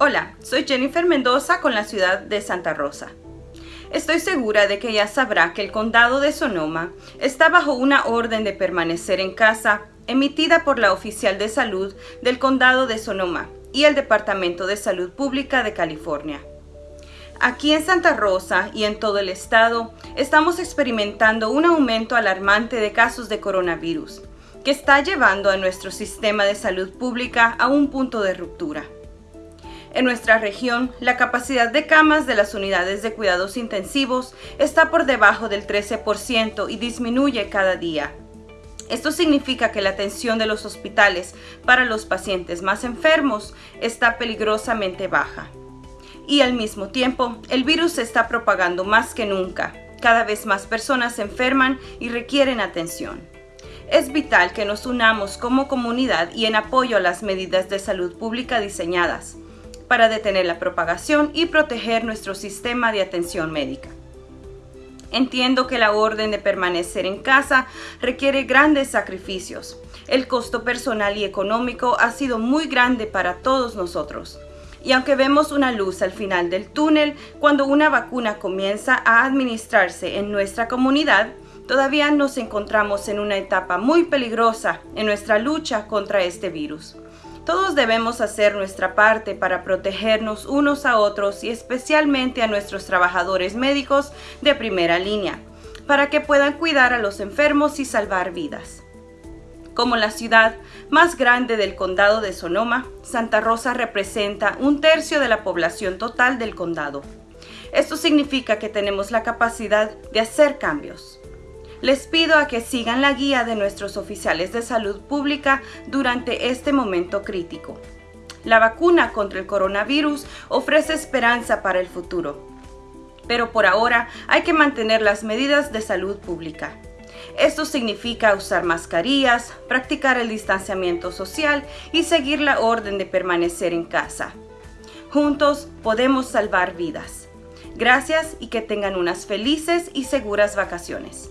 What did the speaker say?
Hola, soy Jennifer Mendoza con la ciudad de Santa Rosa. Estoy segura de que ya sabrá que el condado de Sonoma está bajo una orden de permanecer en casa emitida por la oficial de salud del condado de Sonoma y el Departamento de Salud Pública de California. Aquí en Santa Rosa y en todo el estado estamos experimentando un aumento alarmante de casos de coronavirus, que está llevando a nuestro sistema de salud pública a un punto de ruptura. En nuestra región, la capacidad de camas de las unidades de cuidados intensivos está por debajo del 13% y disminuye cada día. Esto significa que la atención de los hospitales para los pacientes más enfermos está peligrosamente baja. Y al mismo tiempo, el virus se está propagando más que nunca. Cada vez más personas se enferman y requieren atención. Es vital que nos unamos como comunidad y en apoyo a las medidas de salud pública diseñadas para detener la propagación y proteger nuestro sistema de atención médica. Entiendo que la orden de permanecer en casa requiere grandes sacrificios. El costo personal y económico ha sido muy grande para todos nosotros. Y aunque vemos una luz al final del túnel, cuando una vacuna comienza a administrarse en nuestra comunidad, todavía nos encontramos en una etapa muy peligrosa en nuestra lucha contra este virus. Todos debemos hacer nuestra parte para protegernos unos a otros y especialmente a nuestros trabajadores médicos de primera línea, para que puedan cuidar a los enfermos y salvar vidas. Como la ciudad más grande del condado de Sonoma, Santa Rosa representa un tercio de la población total del condado. Esto significa que tenemos la capacidad de hacer cambios les pido a que sigan la guía de nuestros oficiales de salud pública durante este momento crítico. La vacuna contra el coronavirus ofrece esperanza para el futuro, pero por ahora hay que mantener las medidas de salud pública. Esto significa usar mascarillas, practicar el distanciamiento social y seguir la orden de permanecer en casa. Juntos podemos salvar vidas. Gracias y que tengan unas felices y seguras vacaciones.